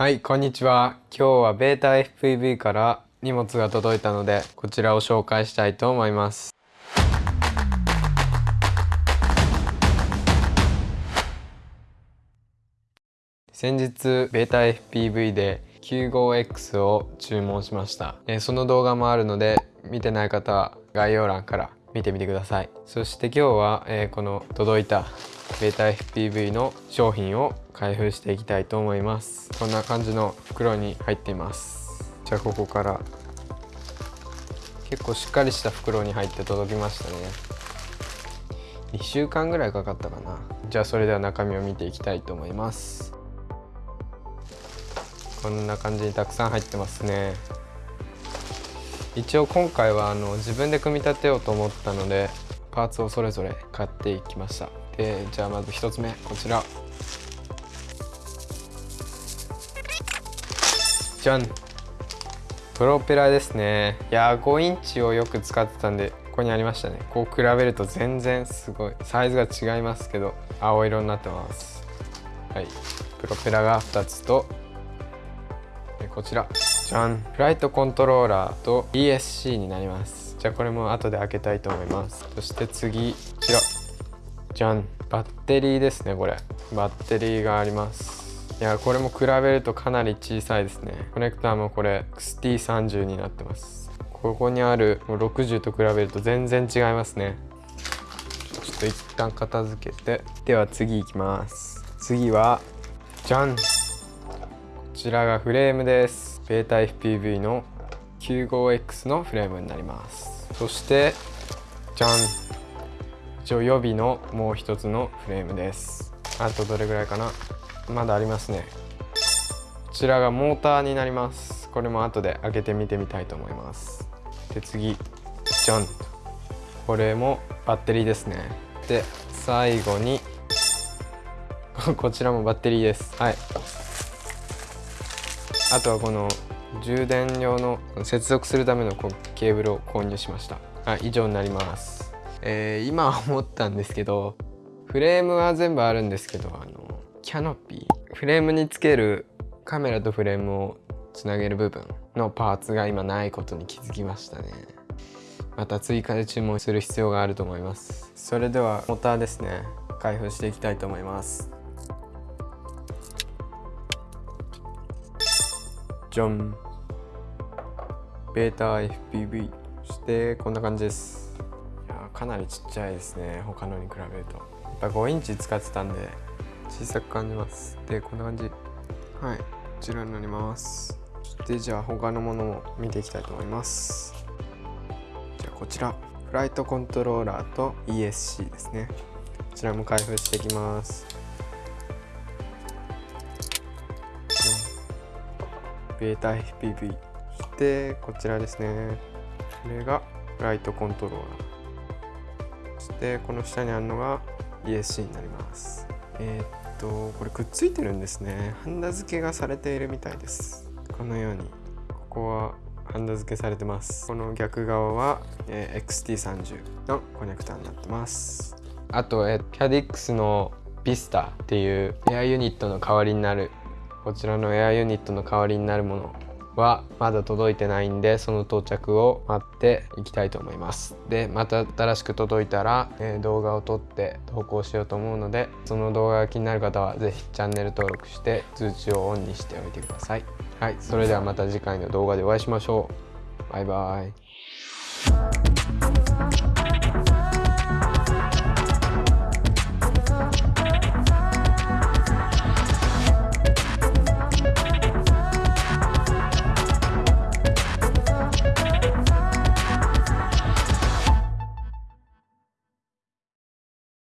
はいこんにちは。今日はベータ FPV から荷物が届いたのでこちらを紹介したいと思います。先日ベータ FPV で 95X を注文しました、えその動画もあるので見てない方は概要欄から見てみてください。そして今日は、えこの届いたベータ FPV の商品を開封していきたいと思います。こんな感じの袋に入っています。じゃあここから結構しっかりした袋に入って届きましたね。2週間ぐらいかかったかな。じゃあそれでは中身を見ていきたいと思います。こんな感じにたくさん入ってますね。一応今回はあの自分で組み立てようと思ったのでパーツをそれぞれ買っていきました。でじゃあまず1つ目こちら。じゃん。プロペラですね。いや5インチをよく使ってたんでここにありましたね。こう比べると全然すごい。サイズが違いますけど青色になってます。はい。プロペラが2つとこちら。じゃん。フライトコントローラーと ESC になります。じゃあこれも後で開けたいと思います。そして次こちら。じゃん。バッテリーですねこれ。バッテリーがあります。いやこれも比べるとかなり小さいですね。コネクターもこれ XT30 になってます。ここにある60と比べると全然違いますね。ちょっと一旦片付けて。では次いきます。次はじゃん。こちらがフレームです。ベータ FPV の 95X のフレームになります。そしてじゃん一応予備のもう一つのフレームです。あとどれぐらいかな？まだありますね。こちらがモーターになります。これも後で開けてみてみたいと思います。で次ジャン。これもバッテリーですね。で最後に こちらもバッテリーです。はい。あとはこの充電用の接続するためのケーブルを購入しました。はい以上になります。えー、今思ったんですけどフレームは全部あるんですけどあのキャノピー。フレームにつけるカメラとフレームをつなげる部分のパーツが今ないことに気づきましたね。また追加で注文する必要があると思います。それではモーターですね。開封していきたいと思います。じゃんベータ FPV そしてこんな感じです。いやかなりちっちゃいですね。他のに比べると。やっぱ5インチ使ってたんで小さく感じます。でこんな感じ。はい。こちらになります。そしてじゃあ他のものも見ていきたいと思います。じゃあこちら。フライトコントローラーと ESC ですね。こちらも開封していきますベータ FPV そしてこちらですね。これがフライトコントローラー。そしてこの下にあるのが ESC になります。えー、とこれくっついてるんですね。ハンダ付けがされているみたいです。このようにここはハンダ付けされてます。この逆側は、えー、XT30 のコネクタになってます。あと、えー、キャディックスのビスタっていうエアユニットの代わりになるこちらのエアユニットの代わりになるものはまだ届いてないんでその到着を待っていきたいと思います。でまた新しく届いたら、えー、動画を撮って投稿しようと思うのでその動画が気になる方は是非チャンネル登録して通知をオンにしておいてください。はいそれではまた次回の動画でお会いしましょう。バイバイ。